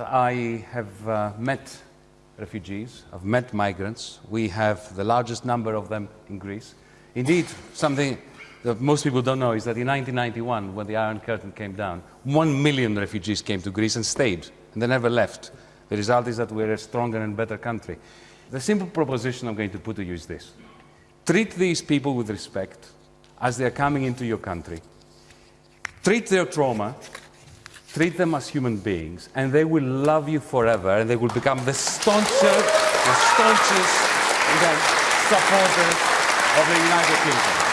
I have uh, met refugees, I've met migrants. We have the largest number of them in Greece. Indeed, something that most people don't know is that in 1991, when the Iron Curtain came down, one million refugees came to Greece and stayed, and they never left. The result is that we're a stronger and better country. The simple proposition I'm going to put to you is this. Treat these people with respect as they are coming into your country. Treat their trauma treat them as human beings, and they will love you forever, and they will become the stauncher, the staunchest supporters of the United Kingdom.